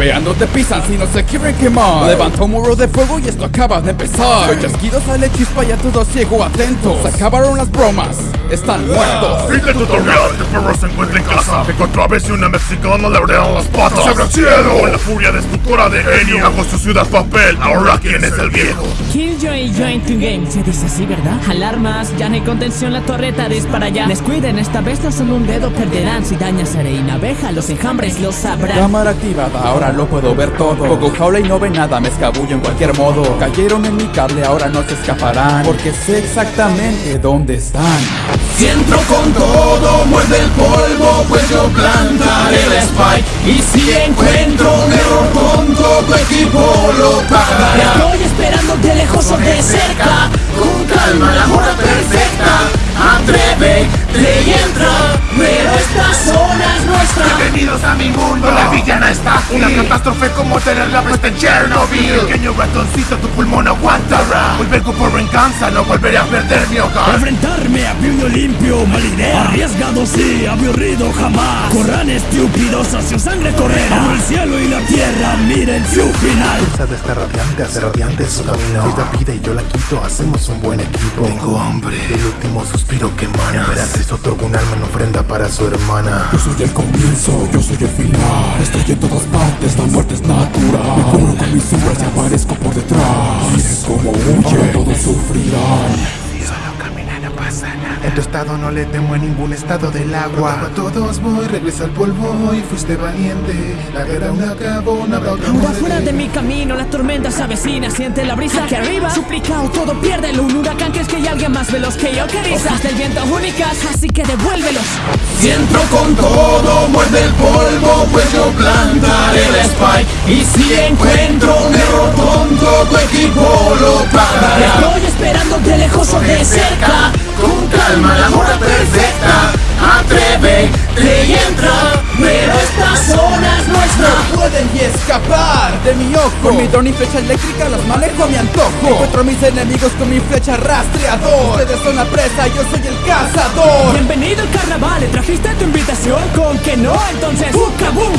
Golpeando te pisan si no se quieren quemar. Levanta un muro de fuego y esto acaba de empezar. Con chasquido sale chispa y a todo ciego atento. Se acabaron las bromas, están muertos. Fin del tutorial, el perro se encuentra en casa. Que contra vez y una mexicana le abrieron las patas. ¡Se abre el cielo! Con la furia destructora de Enio Hago su ciudad papel, ahora quién es el viejo Killjoy join to game, se dice así, ¿verdad? Alarmas, ya no hay contención, la torreta dispara ya. Descuiden, esta vez no solo un dedo perderán. Si dañas a Reina Abeja, los enjambres lo sabrán. Cámara activada, ahora lo puedo ver todo. Poco jaula y no ve nada, me escabullo en cualquier modo. Cayeron en mi cable, ahora no se escaparán. Porque sé exactamente dónde están. Si entro con todo, muerde el polvo Pues yo plantaré el spike. Y si encuentro un error Tu equipo lo pagará Una catástrofe como tener la peste en Chernobyl. Pequeño ratoncito, tu pulmón aguantará. Hoy vengo por venganza, no volveré a perder mi hogar. Enfrentarme a puño limpio, mala idea Arriesgado sí, aburrido jamás. Corran estúpidos, hacia sangre correrá. Abro el cielo y la tierra, miren su final. De esta radiante hace radiante su camino. Ella pide y yo la quito, hacemos un buen equipo. Tengo hambre, el último suspiro que emana. Gracias otorgo un alma en ofrenda para su hermana. Yo soy el comienzo, yo soy el final. Estoy en todas partes, la muerte es natural. Me cubro con mis sombras y aparezco por detrás. Miren como huye, todos sufrirán En tu estado no le temo en ningún estado del agua. A todos voy, regresa al polvo y fuiste valiente. La guerra aún acabó, no habrá otra muerte. fuera de mi camino, la tormenta se avecina Siente la brisa que arriba. Suplicado, todo piérdelo Un huracán crees que hay alguien más veloz que yo que risas del viento únicas, así que devuélvelos. Si entro con todo, muerde el polvo Pues yo plantaré el spike. Y si encuentro un error tonto Tu equipo lo pagará. Estoy esperando de lejos o de cerca Zona es nuestra pueden ni escapar de mi ojo. Con mi dron y flecha eléctrica los manejo a mi antojo. Encuentro a mis enemigos con mi flecha rastreador. Ustedes son la presa, yo soy el cazador. Bienvenido al carnaval, ¿le trajiste tu invitación? Con que no, entonces ¡Buca, boom,